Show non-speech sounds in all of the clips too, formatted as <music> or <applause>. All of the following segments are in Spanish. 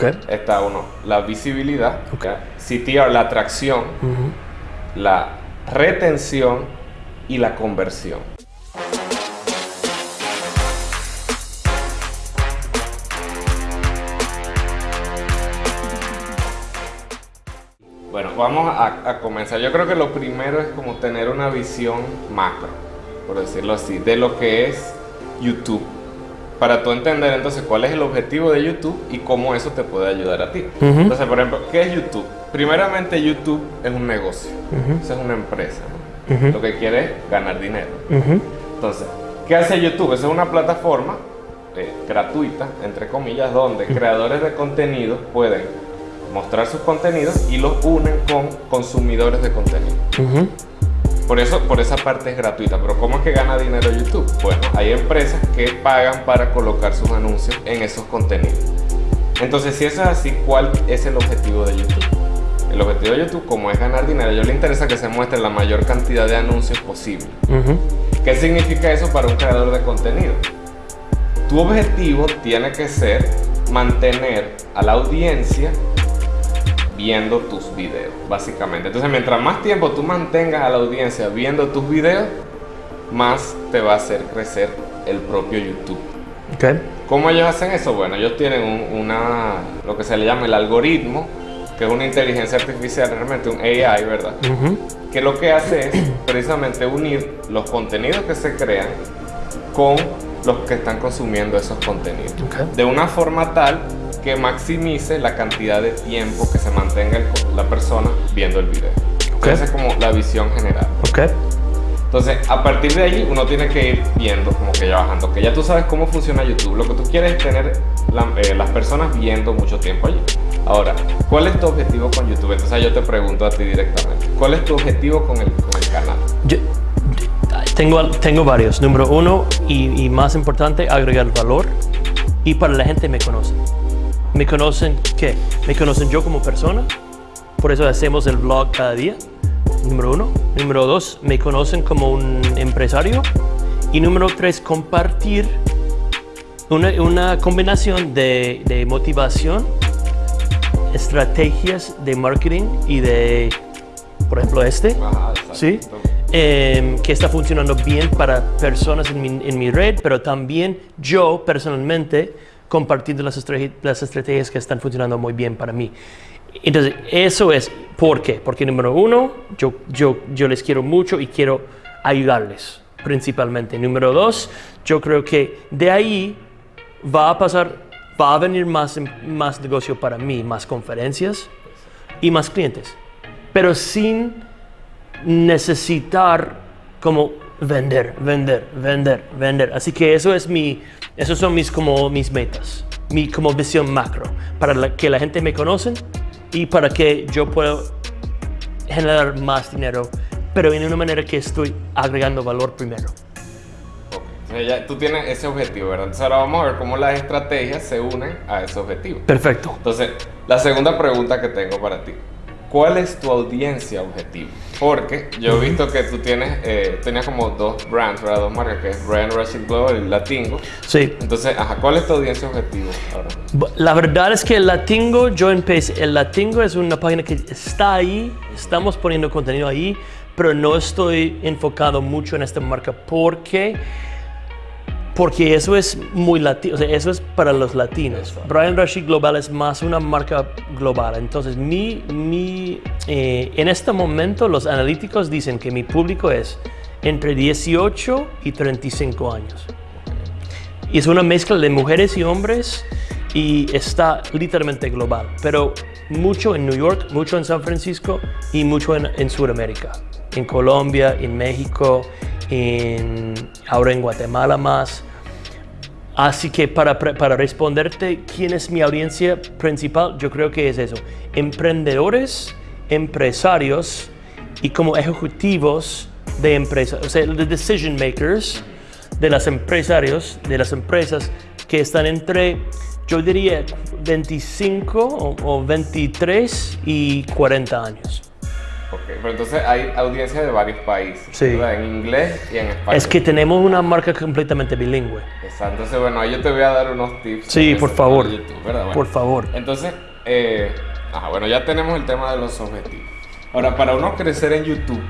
Okay. Está uno, la visibilidad, Ok. CTR, la atracción, la retención y la conversión. Bueno, vamos a, a comenzar. Yo creo que lo primero es como tener una visión macro, por decirlo así, de lo que es YouTube. Para tú entender entonces cuál es el objetivo de YouTube y cómo eso te puede ayudar a ti. Entonces, por ejemplo, ¿qué es YouTube? Primeramente, YouTube es un negocio. Eso es una empresa. Lo que quiere es ganar dinero. Entonces, ¿qué hace YouTube? Esa es una plataforma eh, gratuita, entre comillas, donde creadores de contenido pueden mostrar sus contenidos y los unen con consumidores de contenido. Por eso, por esa parte es gratuita. Pero ¿cómo es que gana dinero YouTube? Bueno, hay empresas que pagan para colocar sus anuncios en esos contenidos. Entonces, si eso es así, ¿cuál es el objetivo de YouTube? El objetivo de YouTube, como es ganar dinero, a ellos les interesa que se muestre la mayor cantidad de anuncios posible. ¿Qué significa eso para un creador de contenido? Tu objetivo tiene que ser mantener a la audiencia viendo tus videos, básicamente. Entonces, mientras más tiempo tú mantengas a la audiencia viendo tus videos, más te va a hacer crecer el propio YouTube. Ok. ¿Cómo ellos hacen eso? Bueno, ellos tienen un- una, lo que se le llama el algoritmo, que es una inteligencia artificial, realmente un AI, ¿verdad? Que lo que hace es precisamente unir los contenidos que se crean con los que están consumiendo esos contenidos. Ok. De una forma tal que maximice la cantidad de tiempo que se mantenga el- la persona viendo el video. Ok. Esa es como la visión general. Ok. Entonces, a partir de ahí, uno tiene que ir viendo, como que ya bajando, que ya tú sabes cómo funciona YouTube. Lo que tú quieres es tener la- eh, las personas viendo mucho tiempo allí. Ahora, ¿cuál es tu objetivo con YouTube? Entonces, yo te pregunto a ti directamente. ¿Cuál es tu objetivo con el, con el canal? Yo- tengo, tengo varios. Número uno y, y más importante, agregar valor. Y para la gente me conocen. ¿Me conocen qué? Me conocen yo como persona. Por eso hacemos el vlog cada día. Número uno. Número dos, me conocen como un empresario. Y número tres, compartir una, una combinación de, de motivación, estrategias de marketing y de, por ejemplo, este. Ajá. Sí, em, que está funcionando bien para personas en mi, en mi red, pero también yo personalmente compartiendo las, las estrategias que están funcionando muy bien para mí. Entonces, eso es por qué. Porque número uno, yo, yo, yo les quiero mucho y quiero ayudarles principalmente. Número dos, yo creo que de ahí va a pasar, va a venir más, más negocio para mí, más conferencias y más clientes. Pero sin necesitar como vender, vender, vender, vender. Así que eso es mi, esos son mis como mis metas, mi como visión macro para la- que la gente me conocen y para que yo pueda generar más dinero, pero en una manera que estoy agregando valor primero. Ok. Entonces, ya tú tienes ese objetivo, ¿verdad? Entonces, ahora vamos a ver cómo las estrategias se unen a ese objetivo. Perfecto. Entonces, la segunda pregunta que tengo para ti. ¿Cuál es tu audiencia objetivo? Porque yo he visto que tú tienes, eh, tenías como dos brands, ¿verdad? Dos marcas, que es Brand Rushing Global y Latingo. Sí. Entonces, ajá, ¿cuál es tu audiencia objetivo ahora? La verdad es que el Latingo, yo empecé, el Latingo es una página que está ahí, estamos poniendo contenido ahí, pero no estoy enfocado mucho en esta marca porque, porque eso es muy latino, o sea, eso es para los latinos. Brian Rashid Global es más una marca global, entonces mi, mi, eh, en este momento los analíticos dicen que mi público es entre 18 y 35 años. Y es una mezcla de mujeres y hombres y está literalmente global, pero mucho en New York, mucho en San Francisco y mucho en, en Sudamérica, en Colombia, en México, en, ahora en Guatemala más. Así que para, para responderte quién es mi audiencia principal, yo creo que es eso. Emprendedores, empresarios y como ejecutivos de empresas, o sea, the decision makers de las empresarios, de las empresas que están entre, yo diría, 25 o, o 23 y 40 años. Ok, pero entonces hay audiencia de varios países, Sí. ¿verdad? En inglés y en español. Es que tenemos una marca completamente bilingüe. Exacto, entonces bueno, ahí yo te voy a dar unos tips. Sí, por favor. YouTube, ¿verdad? Bueno, Por favor. Entonces, eh, ajá, bueno, ya tenemos el tema de los objetivos. Ahora, para uno crecer en YouTube,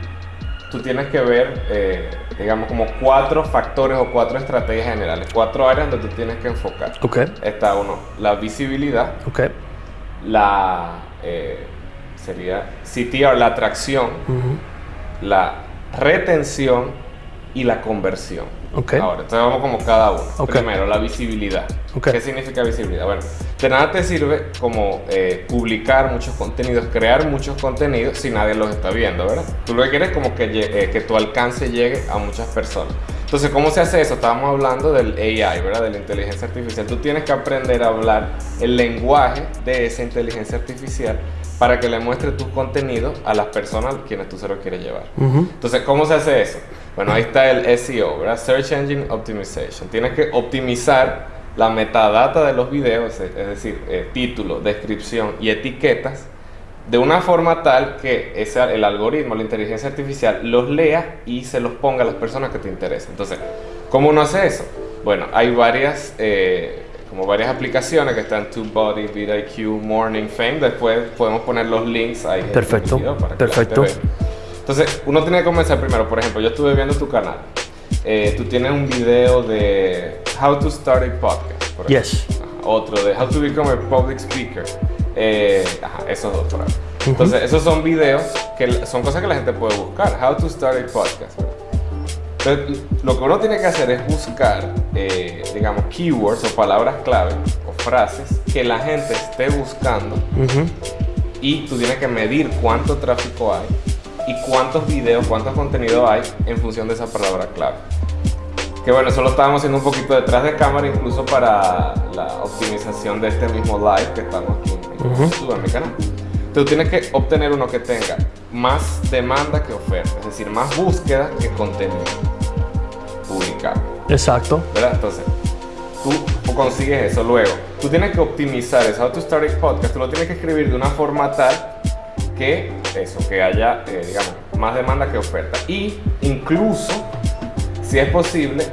tú tienes que ver, eh, digamos, como cuatro factores o cuatro estrategias generales, cuatro áreas donde tú tienes que enfocar. Ok, Está uno, la visibilidad, ok. la, eh, sería CTR, la atracción, la retención y la conversión. Ok. Ahora, entonces vamos como cada uno. Ok. Primero, la visibilidad. Ok. ¿Qué significa visibilidad? Bueno, de nada te sirve como eh, publicar muchos contenidos, crear muchos contenidos si nadie los está viendo, ¿verdad? Tú lo que quieres es como que, eh, que tu alcance llegue a muchas personas. Entonces, ¿cómo se hace eso? Estábamos hablando del AI, ¿verdad? De la inteligencia artificial. Tú tienes que aprender a hablar el lenguaje de esa inteligencia artificial para que le muestre tus contenidos a las personas a quienes tú se los quieres llevar. Entonces, ¿cómo se hace eso? Bueno, ahí está el SEO, ¿verdad? Search Engine Optimization. Tienes que optimizar la metadata de los videos, es es decir, eh, título, descripción y etiquetas, de una forma tal que ese, el algoritmo, la inteligencia artificial, los lea y se los ponga a las personas que te interesan. Entonces, ¿cómo uno hace eso? Bueno, hay varias, eh, como varias aplicaciones que están TubeBuddy, vidIQ, Morning Fame. Después podemos poner los links ahí. Perfecto, para perfecto. Entonces, uno tiene que comenzar primero. Por ejemplo, yo estuve viendo tu canal. Eh, tú tienes un video de How to Start a Podcast. por ejemplo. Yes. Otro de How to Become a Public Speaker. Eh, ajá, esos dos por ahí. Entonces, esos son videos que son cosas que la gente puede buscar. How to Start a Podcast. ¿verdad? Entonces, lo que uno tiene que hacer es buscar, eh, digamos, keywords o palabras clave o frases que la gente esté buscando Ujú. y tú tienes que medir cuánto tráfico hay y cuántos videos, cuánto contenido hay en función de esa palabra clave. Que bueno, eso lo estábamos haciendo un poquito detrás de cámara, incluso para la optimización de este mismo live que estamos aquí en Ujú. YouTube, en mi canal. Entonces, Tú tienes que obtener uno que tenga más demanda que oferta, es decir, más búsqueda que contenido publicado. Exacto. ¿verdad? Entonces, tú consigues eso luego. Tú tienes que optimizar eso. How to Start a Podcast, tú lo tienes que escribir de una forma tal que eso, que haya, eh, digamos, más demanda que oferta. Y incluso, si es posible,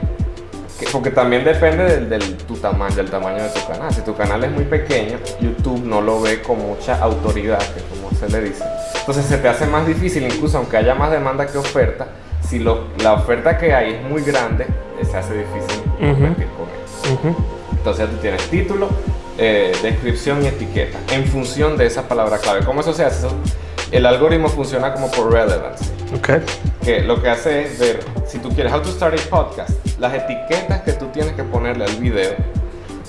que- porque también depende del, del- tu tamaño, del tamaño de tu canal. Si tu canal es muy pequeño, YouTube no lo ve con mucha autoridad, que como se le dice. Entonces se te hace más difícil, incluso aunque haya más demanda que oferta, si lo- la oferta que hay es muy grande, eh, se hace difícil Ujú. competir con eso. Ujú. Entonces ya tú tienes título, eh, descripción y etiqueta en función de esa palabra clave. ¿Cómo eso se hace? Eso- el algoritmo funciona como por relevance Ok. que lo que hace es ver, si tú quieres How to Start a Podcast, las etiquetas que tú tienes que ponerle al video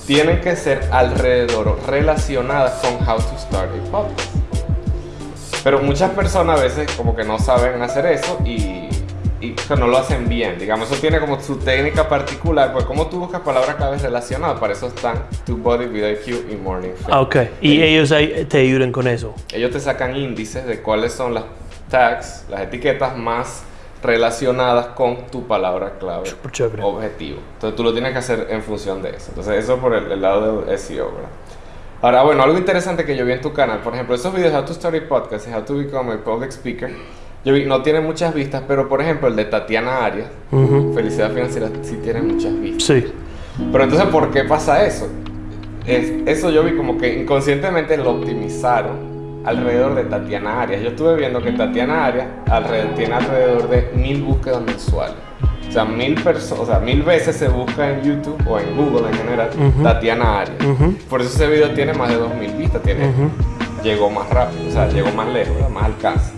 tienen que ser alrededor relacionadas con How to Start a Podcast. Pero muchas personas a veces como que no saben hacer eso y, y que no lo hacen bien. Digamos, eso tiene como su técnica particular, pues como tú buscas palabras claves relacionadas, para eso están TubeBuddy, VidIQ y Morning Fame. Ah, ok. Y ellos ahí te ayudan con eso. Ellos te sacan índices de cuáles son las tags, las etiquetas más relacionadas con tu palabra clave objetivo. Entonces tú lo tienes que hacer en función de eso. Entonces eso por el, el lado del SEO, ¿verdad? Ahora, bueno, algo interesante que yo vi en tu canal, por ejemplo, esos videos How to Start a Podcast y How to Become a Public Speaker, yo vi, no tienen muchas vistas, pero por ejemplo el de Tatiana Arias. Felicidad Financiera, sí tiene muchas vistas. Sí. Pero entonces, ¿por qué pasa eso? Es- eso yo vi como que inconscientemente lo optimizaron alrededor de Tatiana Arias. Yo estuve viendo que Tatiana Arias alrededor- tiene alrededor de mil búsquedas mensuales. O sea, mil personas, o sea, mil veces se busca en YouTube o en Google en general. Tatiana Arias. Por eso ese video tiene más de 2000 vistas, tiene, llegó más rápido, o sea, llegó más lejos, más alcance.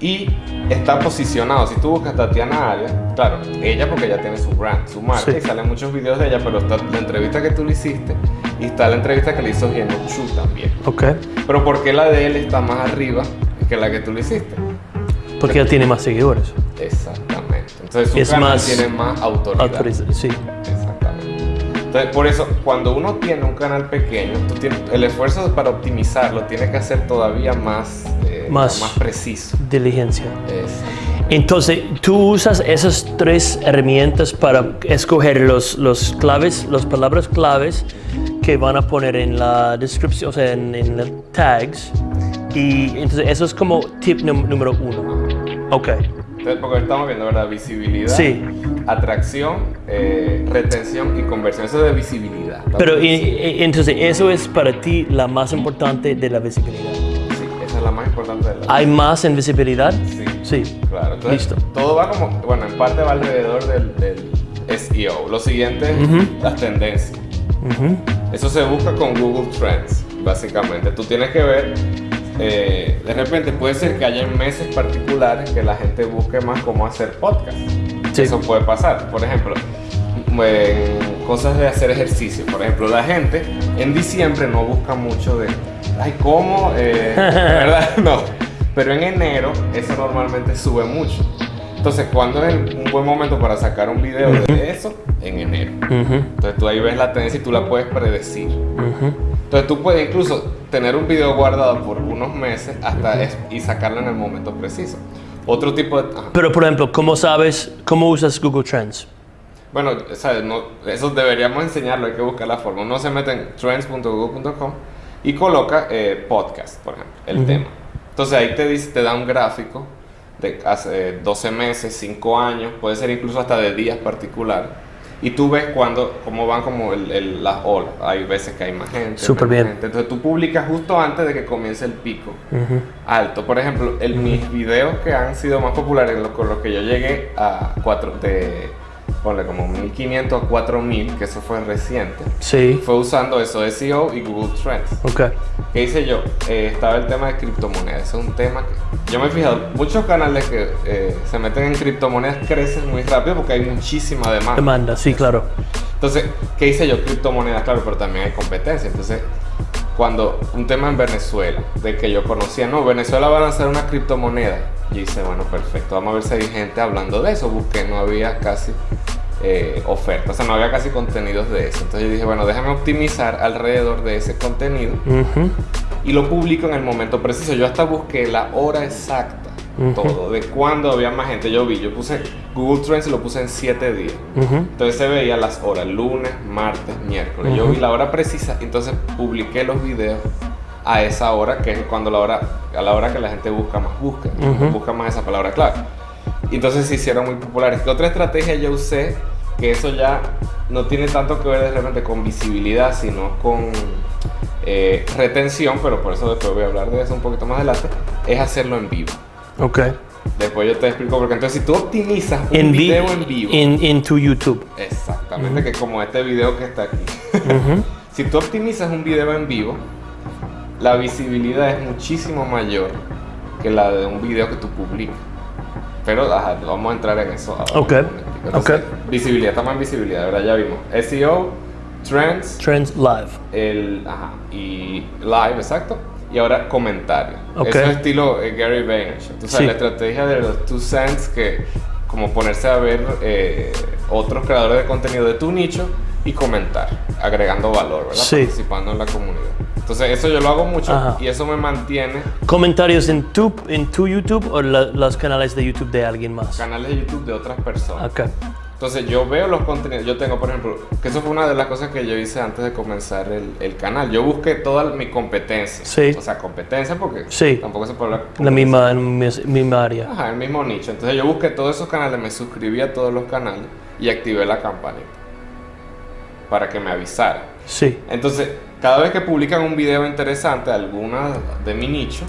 Y está posicionado, si tú buscas Tatiana Arias, claro, ella porque ella tiene su brand, su marca, Sí. y salen muchos videos de ella, pero está la entrevista que tú le hiciste y está la entrevista que le hizo Geno Chu también. Ok. Pero ¿por qué la de él está más arriba que la que tú le hiciste? Porque ya tiene más seguidores. Exactamente. Entonces su Es canal más tiene más autoridad. Sí. Exactamente. Entonces, por eso, cuando uno tiene un canal pequeño, tú tienes- el esfuerzo para optimizarlo tiene que hacer todavía más, eh, Más- más preciso. Diligencia. Entonces, tú usas esas tres herramientas para escoger los, los claves, las palabras claves que van a poner en la descripción, o sea, en, en los tags. Y entonces eso es como tip número uno. Ok. Entonces, porque estamos viendo, ¿verdad? Visibilidad, Sí. atracción, eh, retención y conversión. Eso de visibilidad. Pero y- sí, y- entonces eso es para ti la más importante de la visibilidad. esa es la más importante de la ¿Hay más en visibilidad? Sí. Sí. Claro, entonces Listo. todo va como, bueno, en parte va alrededor del, del SEO. Lo siguiente es Ujú. las tendencias. Eso se busca con Google Trends, básicamente. Tú tienes que ver, eh, de repente puede ser que haya meses particulares que la gente busque más cómo hacer podcast. Sí. Eso puede pasar. Por ejemplo, en cosas de hacer ejercicio. Por ejemplo, la gente en diciembre no busca mucho de, ay, ¿cómo? Eh, <laughs> ¿Verdad? <laughs> No. Pero en enero eso normalmente sube mucho. Entonces, ¿cuándo es un buen momento para sacar un video de eso? En enero. Entonces tú ahí ves la tendencia y tú la puedes predecir. Entonces tú puedes incluso tener un video guardado por unos meses hasta es- y sacarlo en el momento preciso. Otro tipo de... ajá. Pero por ejemplo, ¿cómo sabes, cómo usas Google Trends? Bueno, ¿sabes? No, eso deberíamos enseñarlo, hay que buscar la forma. Uno se mete en trends.google.com y coloca eh, podcast, por ejemplo, el tema. Entonces ahí te, dice, te da un gráfico de hace eh, 12 meses, 5 años, puede ser incluso hasta de días particulares. Y tú ves cuando, cómo van como el, el- las olas. Hay veces que hay más gente. Súper bien. gente. Entonces tú publicas justo antes de que comience el pico alto. Por ejemplo, el, mis videos que han sido más populares, con los que yo llegué a 4, de, ponle como 1500 a 4000, que eso fue reciente, Sí. fue usando eso, SEO y Google Trends. Ok. ¿Qué hice yo? Eh, estaba el tema de criptomonedas. Ese es un tema que yo me he fijado, muchos canales que eh, se meten en criptomonedas crecen muy rápido porque hay muchísima demanda. Demanda, sí, claro. Entonces, ¿qué hice yo? Criptomonedas, claro, pero también hay competencia. Entonces, cuando un tema en Venezuela, de que yo conocía, no, Venezuela va a lanzar una criptomoneda. Yo hice, bueno, perfecto, vamos a ver si hay gente hablando de eso. Busqué, no había casi eh, oferta, o sea, no había casi contenidos de eso. Entonces yo dije, bueno, déjame optimizar alrededor de ese contenido y lo publico en el momento preciso. Yo hasta busqué la hora exacta, todo, de cuándo había más gente. Yo vi, yo puse Google Trends y lo puse en 7 días. Entonces se veía las horas, lunes, martes, miércoles. Yo vi la hora precisa, entonces publiqué los videos a esa hora, que es cuando la hora, a la hora que la gente busca más busca, busca más esa palabra clave. Y entonces se hicieron muy populares. ¿Qué otra estrategia yo usé? Que eso ya no tiene tanto que ver de repente con visibilidad, sino con eh, retención, pero por eso después voy a hablar de eso un poquito más adelante, es hacerlo en vivo. Ok. Después yo te explico, porque entonces si tú optimizas un En, vi- video en vivo, En, tu YouTube. Exactamente, que como este video que está aquí. <laughs> Si tú optimizas un video en vivo, la visibilidad es muchísimo mayor que la de un video que tú publicas. Pero ajá, vamos a entrar en eso ahora. Ok. Entonces, ok. Visibilidad, estamos en visibilidad, ¿verdad? Ya vimos. SEO, Trends, Trends Live. el, ajá, y live, exacto. Y ahora comentarios. Ok. Eso es estilo eh, Gary Vaynerchuk. Sabes, Sí. la estrategia de los two cents que como ponerse a ver eh, otros creadores de contenido de tu nicho y comentar, agregando valor, ¿verdad? Sí. Participando en la comunidad. Entonces eso yo lo hago mucho Ajá. y eso me mantiene ¿Comentarios en tu, en tu YouTube o la- los canales de YouTube de alguien más? canales de YouTube de otras personas. Ok. Entonces yo veo los contenidos, yo tengo por ejemplo, que eso fue una de las cosas que yo hice antes de comenzar el, el canal. Yo busqué toda mi competencia. Sí. O sea, competencia porque Sí. tampoco se puede hablar. La misma, misma área. Ajá, el mismo nicho. Entonces yo busqué todos esos canales, me suscribí a todos los canales y activé la campanita para que me avisara. Sí. Entonces, cada vez que publican un video interesante, alguna de mi nicho,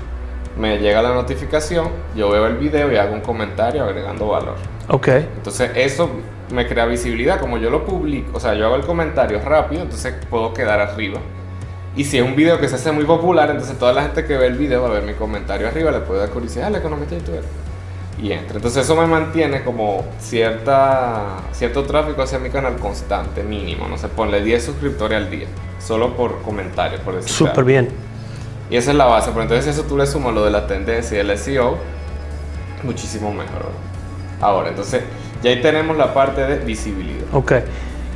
me llega la notificación, yo veo el video y hago un comentario agregando valor. Ok. Entonces eso me crea visibilidad, como yo lo publico, o sea, yo hago el comentario rápido, entonces puedo quedar arriba. Y si es un video que se hace muy popular, entonces toda la gente que ve el video va a ver mi comentario arriba, le puede dar curiosidad, "Ah, la economista de youtuber. Y entra. Entonces eso me mantiene como cierta, cierto tráfico hacia mi canal constante, mínimo. No sé, ponle 10 suscriptores al día, solo por comentario, por decir Súper bien. Y esa es la base, pero entonces eso tú le sumas lo de la tendencia y el SEO, muchísimo mejor. Ahora, entonces ya ahí tenemos la parte de visibilidad. Ok.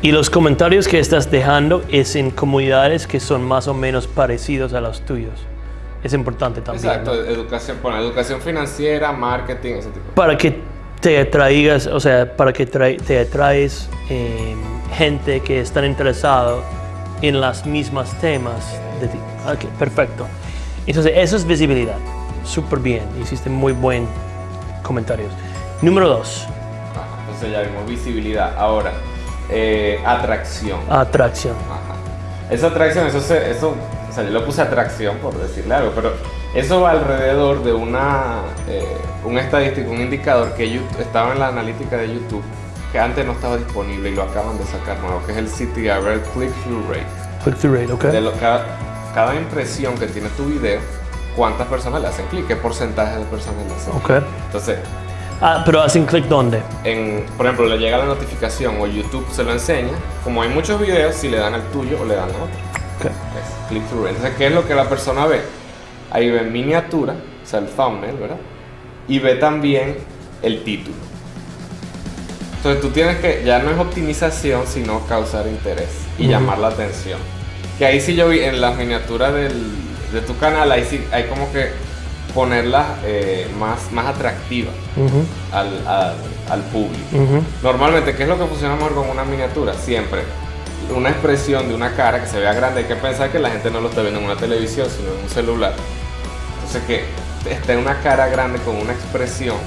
Y los comentarios que estás dejando es en comunidades que son más o menos parecidos a los tuyos. Es importante también. Exacto, ¿no? educación, bueno, educación financiera, marketing, ese tipo. Para que te atraigas, o sea, para que te atraes eh, gente que están interesado en las mismas temas de ti. Ok, perfecto. Entonces, eso es visibilidad. Súper bien. Hiciste muy buen comentarios. Número dos. Ajá, entonces ya vimos visibilidad. Ahora, eh, atracción. Atracción. Ajá. Esa atracción, eso, se, eso, o sea, yo le puse atracción por decirle algo, pero eso va alrededor de una, eh, un estadístico, un indicador que YouTube, estaba en la analítica de YouTube, que antes no estaba disponible y lo acaban de sacar nuevo, que es el CTR, el Click-Through Rate. Click-through rate, ok. De lo- cada, cada impresión que tiene tu video, cuántas personas le hacen clic, qué porcentaje de personas le hacen clic. Ok. Entonces, Ah, pero hacen clic dónde? en, por ejemplo, le llega la notificación o YouTube se lo enseña, como hay muchos videos, si le dan al tuyo o le dan a otro. Ok. Es click through rate. Entonces, ¿qué es lo que la persona ve? Ahí ve miniatura, o sea, el thumbnail, ¿verdad? Y ve también el título. Entonces, tú tienes que, ya no es optimización, sino causar interés y llamar la atención. Que ahí sí yo vi en las miniaturas del- de tu canal, ahí sí hay como que ponerlas eh, más, más atractivas al, al, al público. Normalmente, ¿qué es lo que funciona mejor con una miniatura? Siempre una expresión de una cara que se vea grande. Hay que pensar que la gente no lo está viendo en una televisión, sino en un celular. Entonces, que esté una cara grande con una expresión.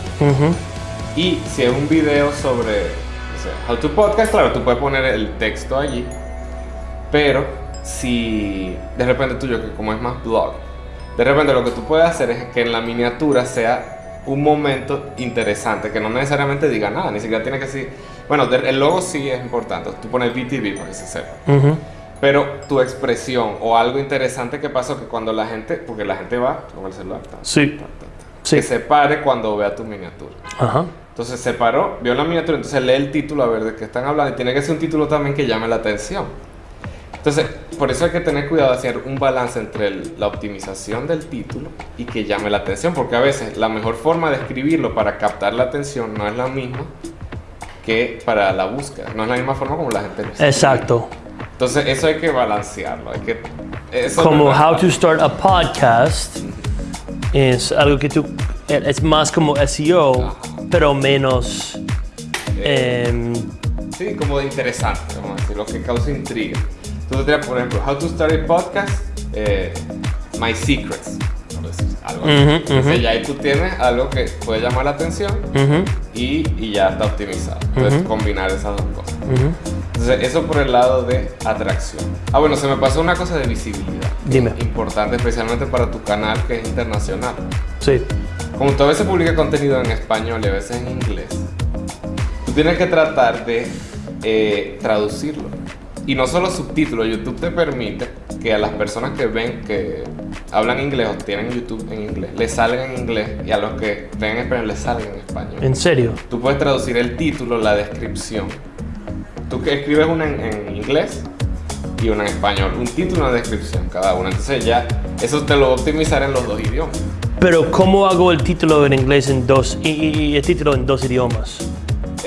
Y si es un video sobre o sea, How to Podcast, claro, tú puedes poner el texto allí. Pero si de repente tuyo, que como es más blog, de repente lo que tú puedes hacer es que en la miniatura sea un momento interesante, que no necesariamente diga nada, ni siquiera tiene que decir, bueno, el logo sí es importante, tú pones BTV para que se sepa, pero tu expresión o algo interesante que pasó, que cuando la gente, porque la gente va con el celular, ta, Sí. ta, ta, ta, Sí. que se pare cuando vea tu miniatura. Ajá. Entonces se paró, vio la miniatura, entonces lee el título a ver de qué están hablando y tiene que ser un título también que llame la atención. Entonces, por eso hay que tener cuidado de hacer un balance entre el- la optimización del título y que llame la atención, porque a veces la mejor forma de escribirlo para captar la atención no es la misma que para la búsqueda, no es la misma forma como la gente lo escribe. Exacto. Entonces, eso hay que balancearlo, hay que... eso Como no How to Start a Podcast es algo que tú es más como SEO, pero menos em, Sí, como de interesante, vamos a decir, lo que causa intriga. Tú tendrías, por ejemplo, How to Start a Podcast, eh, My Secrets, algo así. Entonces ujú. ya ahí tú tienes algo que puede llamar la atención y, y ya está optimizado. Entonces combinar esas dos cosas. Entonces eso por el lado de atracción. Ah, bueno, se me pasó una cosa de visibilidad. Dime. Importante especialmente para tu canal que es internacional. Sí. Como tú a veces publicas contenido en español y a veces en inglés, tú tienes que tratar de eh, traducirlo. Y no solo subtítulos, YouTube te permite que a las personas que ven que hablan inglés o tienen YouTube en inglés, les salga en inglés y a los que ven en español les salga en español. En serio. Tú puedes traducir el título, la descripción. Tú que escribes una en, en inglés y una en español, un título y una descripción cada una. Entonces ya eso te lo optimizar en los dos idiomas. Pero ¿cómo hago el título en inglés en dos y, y- y el título en dos idiomas?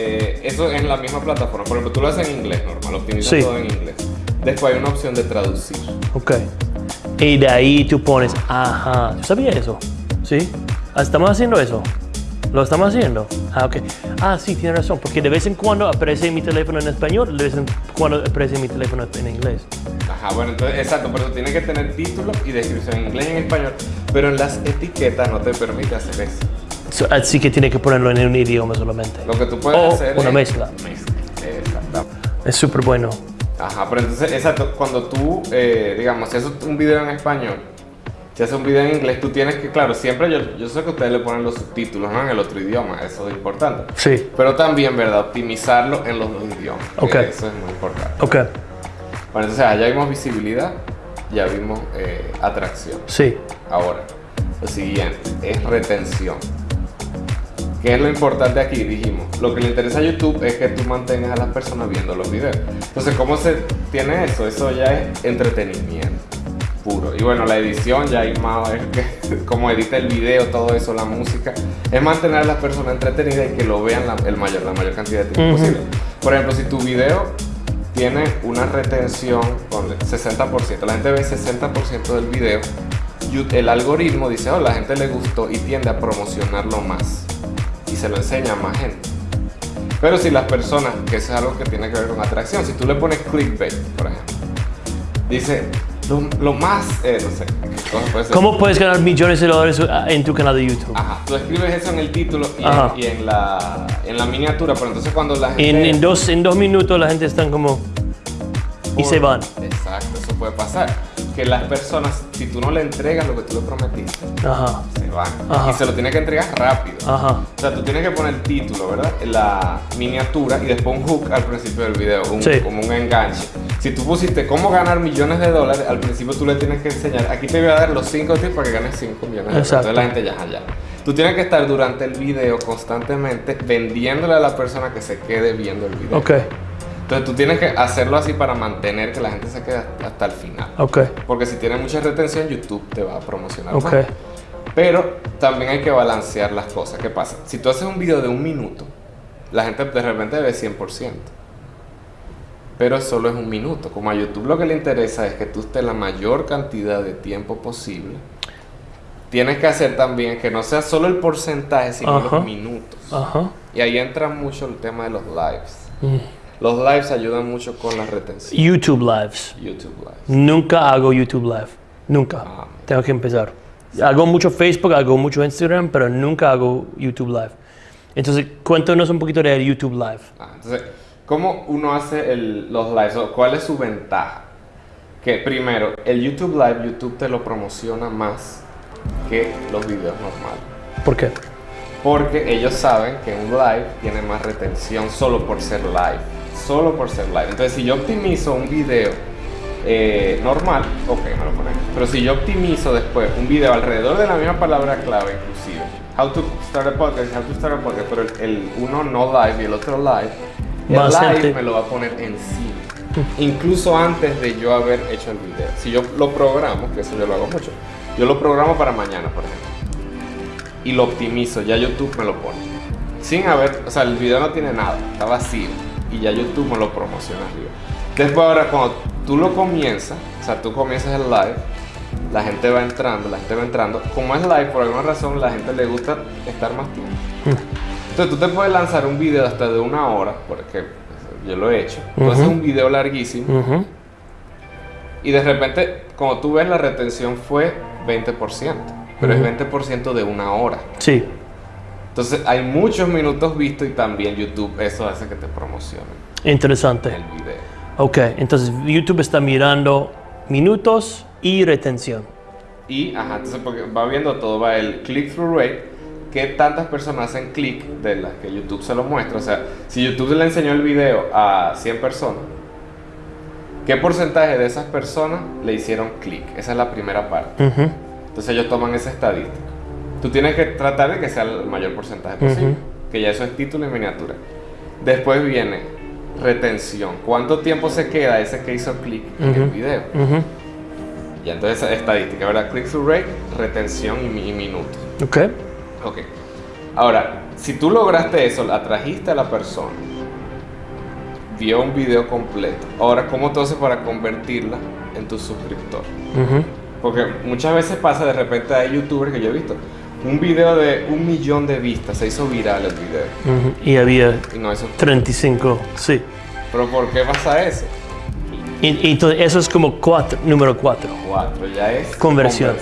Eh, eso es en la misma plataforma. Por ejemplo, tú lo haces en inglés normal, optimizas Sí. todo en inglés. Después hay una opción de traducir. Ok. Y de ahí tú pones, ajá, ¿tú sabías eso? ¿Sí? Ah, ¿Estamos haciendo eso? ¿Lo estamos haciendo? Ah, ok. Ah, sí, tiene razón, porque de vez en cuando aparece mi teléfono en español, de vez en cuando aparece mi teléfono en inglés. Ajá, bueno, entonces, exacto, pero tiene que tener título y descripción en inglés y en español. Pero en las etiquetas no te permite hacer eso. So, así que tiene que ponerlo en un idioma solamente. Lo que tú puedes O hacer una es. mezcla. Mezcla. Es súper bueno. Ajá, pero entonces, exacto, cuando tú, eh, digamos, si haces un video en español, si haces un video en inglés, tú tienes que, claro, siempre yo, yo sé que ustedes le ponen los subtítulos, ¿no? En el otro idioma, eso es importante. Sí. Pero también, ¿verdad? Optimizarlo en los dos idiomas. Ok. Eso es muy importante. Ok. Bueno, entonces ya vimos visibilidad, ya vimos eh, atracción. Sí. Ahora, lo siguiente es retención. ¿Qué es lo importante aquí? Dijimos, lo que le interesa a YouTube es que tú mantengas a las personas viendo los videos. Entonces, ¿cómo se tiene eso? Eso ya es entretenimiento puro. Y bueno, la edición ya hay más, es que <laughs> como edita el video, todo eso, la música, es mantener a las personas entretenidas y que lo vean la, el mayor, la mayor cantidad de tiempo posible. Por ejemplo, si tu video tiene una retención con 60%, la gente ve 60% del video, el algoritmo dice, oh, la gente le gustó y tiende a promocionarlo más se lo enseña a más gente. Pero si las personas, que eso es algo que tiene que ver con atracción, si tú le pones clickbait, por ejemplo, dice, Lo, lo más, eh, no sé. ¿Cómo puedes ganar millones de dólares en tu canal de YouTube? Ajá, tú escribes eso en el título y, Ajá. en, y en la, en la miniatura, pero entonces cuando la gente... En, en dos, en dos minutos la gente está como... Y se van. Exacto, eso puede pasar. Que las personas, si tú no le entregas lo que tú le prometiste, Ajá, se van. Ajá. Y se lo tienes que entregar rápido. ajá. O sea, tú tienes que poner el título, ¿verdad? La miniatura y después un hook al principio del video, un- Sí. como un enganche. Si tú pusiste cómo ganar millones de dólares, al principio tú le tienes que enseñar, aquí te voy a dar los 5 tips para que ganes 5 millones de dólares. Entonces la gente ya, ya. Tú tienes que estar durante el video constantemente vendiéndole a la persona que se quede viendo el video. Ok, Entonces tú tienes que hacerlo así para mantener que la gente se quede hasta el final. ok, Porque si tienes mucha retención, YouTube te va a promocionar más. Pero también hay que balancear las cosas. ¿Qué pasa? Si tú haces un video de un minuto, la gente de repente ve 100%. Pero solo es un minuto. Como a YouTube lo que le interesa es que tú estés la mayor cantidad de tiempo posible. Tienes que hacer también que no sea solo el porcentaje, sino los minutos. Ajá. Y ahí entra mucho el tema de los lives. Mm. Los lives ayudan mucho con la retención. YouTube Lives. YouTube lives. Nunca hago YouTube Live. Nunca. Ah. Tengo que empezar. Hago mucho Facebook, hago mucho Instagram, pero nunca hago YouTube Live. Entonces, cuéntanos un poquito de YouTube Live. Ah, entonces, ¿cómo uno hace el- los lives? o ¿Cuál es su ventaja? Que primero, el YouTube Live, YouTube te lo promociona más que los videos normales. ¿Por qué? Porque ellos saben que un live tiene más retención solo por ser live. Solo por ser live. Entonces, si yo optimizo un video eh, normal, ok, me lo ponen. Pero si yo optimizo después un video alrededor de la misma palabra clave, inclusive, how to start a podcast, how to start a podcast, pero el, el uno no live y el otro live, el live gente. me lo va a poner encima. Incluso antes de yo haber hecho el video. Si yo lo programo, que eso yo lo hago mucho, yo lo programo para mañana, por ejemplo y lo optimizo, ya YouTube me lo pone. Sin haber, o sea, el video no tiene nada, está vacío y ya YouTube me lo promociona arriba. Después ahora cuando tú lo comienzas, o sea, tú comienzas el live, la gente va entrando, la gente va entrando. Como es live, por alguna razón, la gente le gusta estar más tiempo. Entonces tú te puedes lanzar un video hasta de una hora, porque yo lo he hecho. Tú haces Ujú. un video larguísimo Ujú. y de repente, como tú ves, la retención fue 20%, pero Ujú. es 20% de una hora. Sí. Entonces hay muchos minutos vistos y también YouTube eso hace que te promocione Interesante. el video. Ok, entonces YouTube está mirando minutos y retención. Y, ajá, entonces porque va viendo todo, va el click-through rate, qué tantas personas hacen clic de las que YouTube se lo muestra. O sea, si YouTube le enseñó el video a 100 personas, ¿qué porcentaje de esas personas le hicieron clic? Esa es la primera parte. Entonces ellos toman esa estadística. Tú tienes que tratar de que sea el mayor porcentaje posible, que ya eso es título y miniatura. Después viene retención. ¿Cuánto tiempo se queda ese que hizo clic en el video? Y entonces estadística, ¿verdad? Click-through rate, retención y, y minutos. Ok. Ok. Ahora, si tú lograste eso, atrajiste a la persona, vio un video completo. Ahora, ¿cómo tú haces para convertirla en tu suscriptor? Porque muchas veces pasa, de repente hay youtubers que yo he visto, un video de un millón de vistas, se hizo viral el video. Y había Y no eso. 35, sí. Pero ¿por qué pasa eso? Y, y entonces eso es como cuatro, número 4. Cuatro, ya es Conversión.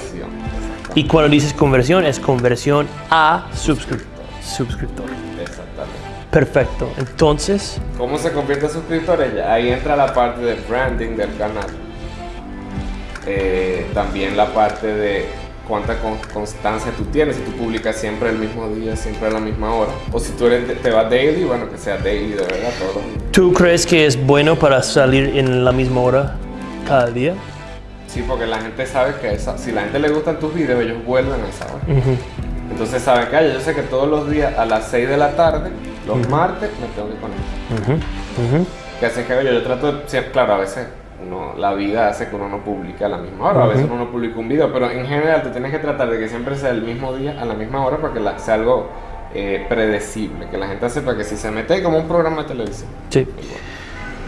Y cuando dices conversión, es conversión a suscriptor. suscriptor. Exactamente. Perfecto. Entonces, ¿Cómo se convierte en suscriptor? Ahí entra la parte de branding del canal. Eh, también la parte de cuánta con- constancia tú tienes. Si tú publicas siempre el mismo día, siempre a la misma hora. O si tú eres te vas daily, bueno, que sea daily de verdad todos los días. ¿tú crees que es bueno para salir en la misma hora cada día? Sí, porque la gente sabe que esa, si la gente le gustan tus videos, ellos vuelven a esa hora. Entonces saben que "Ay, yo sé que todos los días a las 6 de la tarde, los martes, me tengo que conectar. Ujú. Ujú. que hacen que yo. Yo trato claro, a veces uno, la vida hace que uno no publique a la misma hora, a veces uno no publica un video, pero en general te tienes que tratar de que siempre sea el mismo día, a la misma hora, para que la- sea algo eh, predecible, que la gente sepa que si se mete como un programa de televisión. Sí.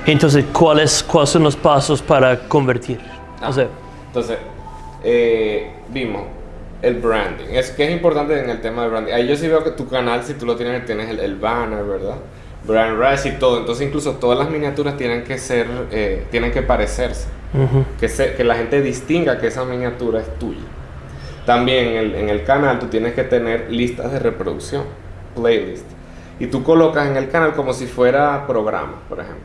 Entonces, ¿cuáles, ¿cuáles son los pasos para convertir? Ah, O sea, Entonces, eh, vimos el branding. Es que es importante en el tema de branding. Ahí yo sí veo que tu canal, si tú lo tienes, tienes el, el banner, ¿verdad? Brand Rise y todo. Entonces, incluso todas las miniaturas tienen que ser, eh, tienen que parecerse. que, se, que la gente distinga que esa miniatura es tuya. También en el, en el canal tú tienes que tener listas de reproducción, playlist. Y tú colocas en el canal como si fuera programa, por ejemplo.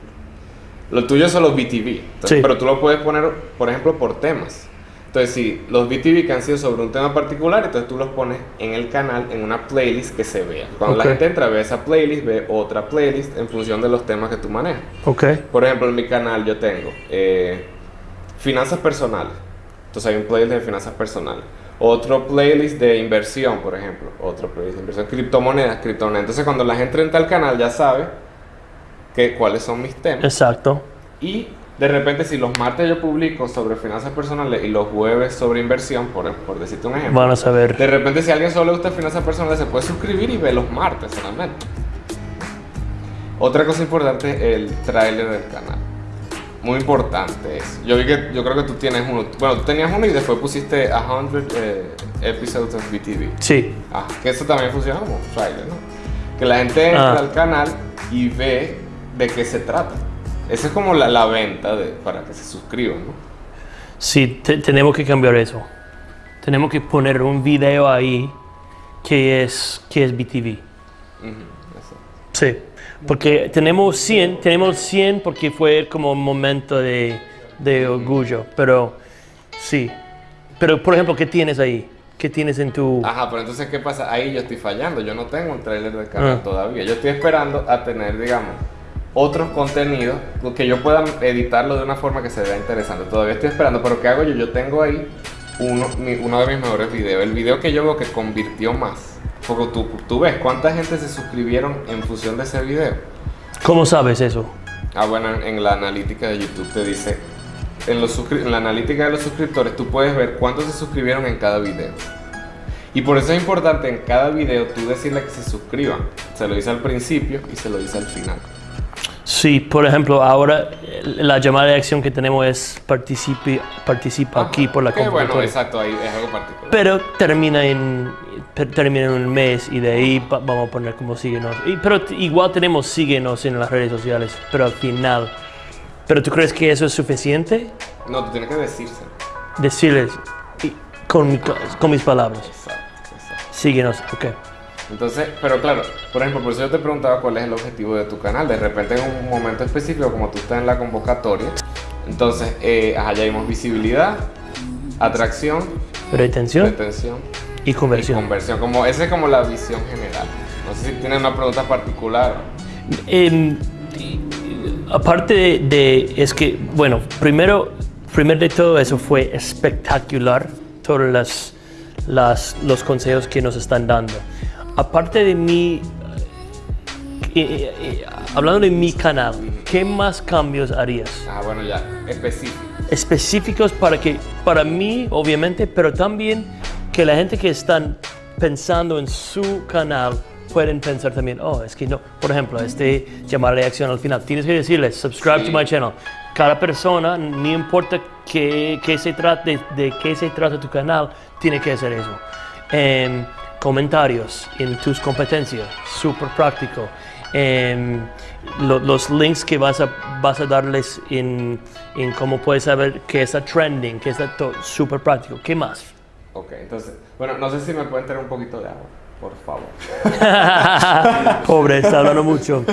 Lo tuyo son los BTV, Sí. pero tú lo puedes poner, por ejemplo, por temas. Entonces, si los BTV que han sido sobre un tema particular, entonces tú los pones en el canal, en una playlist que se vea. Cuando la gente entra, ve esa playlist, ve otra playlist en función de los temas que tú manejas. Ok. Por ejemplo, en mi canal yo tengo eh, finanzas personales. Entonces hay un playlist de finanzas personales. Otro playlist de inversión, por ejemplo. Otro playlist de inversión. Criptomonedas, criptomonedas. Entonces cuando la gente entra al canal ya sabe que, cuáles son mis temas. Exacto. Y de repente si los martes yo publico sobre finanzas personales y los jueves sobre inversión, por, por decirte un ejemplo. Van a saber. De repente si a alguien solo le gusta finanzas personales se puede suscribir y ve los martes solamente. Otra cosa importante es el tráiler del canal. Muy importante es. Yo vi que yo creo que tú tienes uno. Bueno, tú tenías uno y después pusiste 100 eh, episodes of BTV. Sí. Ah, que eso también funciona como un trailer, ¿no? Que la gente entra Ah. al canal y ve de qué se trata. Esa es como la, la venta de, para que se suscriban, ¿no? Sí, te- tenemos que cambiar eso. Tenemos que poner un video ahí que es, que es BTV. Sí. Porque tenemos 100, tenemos 100 porque fue como un momento de, de orgullo. Pero sí. Pero, por ejemplo, ¿qué tienes ahí? ¿Qué tienes en tu...? Ajá, pero entonces, ¿qué pasa? Ahí yo estoy fallando. Yo no tengo un trailer del canal Ah. todavía. Yo estoy esperando a tener, digamos, otros contenidos que yo pueda editarlo de una forma que se vea interesante. Todavía estoy esperando, pero ¿qué hago yo? Yo tengo ahí uno, de mis mejores videos. El video que yo veo que convirtió más. Porque tú, tú ves cuánta gente se suscribieron en función de ese video. ¿Cómo sabes eso? Ah, bueno, en, la analítica de YouTube te dice, en, los en la analítica de los suscriptores tú puedes ver cuántos se suscribieron en cada video. Y por eso es importante en cada video tú decirle que se suscriban. Se lo dice al principio y se lo dice al final. Sí, por ejemplo, ahora eh, la llamada de acción que tenemos es participe, participa aquí por la Que bueno, computadora. exacto, ahí es algo particular. Pero termina en, termina en un mes y de ahí va- vamos a poner como síguenos. Y, pero igual tenemos síguenos en las redes sociales, pero al final. ¿Pero tú crees que eso es suficiente? No, tú tienes que decírselo. Decirles y- con, con mis palabras. Exacto, exacto. Síguenos, ok. Entonces, pero claro, por ejemplo, por eso yo te preguntaba cuál es el objetivo de tu canal. De repente en un momento específico, como tú estás en la convocatoria, entonces, eh, ya vimos visibilidad, atracción, Retención retención y y conversión. conversión. Como, esa es como la visión general. No sé si tienes una pregunta particular. Y- aparte de, de- es que, bueno, primero, primero de todo eso fue espectacular, todos las, las- los consejos que nos están dando. Aparte de mí, eh, eh, eh, hablando de mi canal, ¿qué más cambios harías? Ah, bueno, ya, específico. específicos para que para mí obviamente pero también que la gente que están pensando en su canal pueden pensar también oh es que no por ejemplo este llamar a la acción al final tienes que decirles subscribe Sí. to my channel cada persona no importa qué, qué se trate de qué se trata tu canal tiene que hacer eso Em, comentarios en tus competencias súper práctico Em, lo- los links que vas a, vas a darles en, en cómo puedes saber qué está trending, qué está todo súper práctico. ¿Qué más? Ok, entonces, bueno, no sé si me pueden traer un poquito de agua, por favor. <laughs> Pobre, está hablando mucho.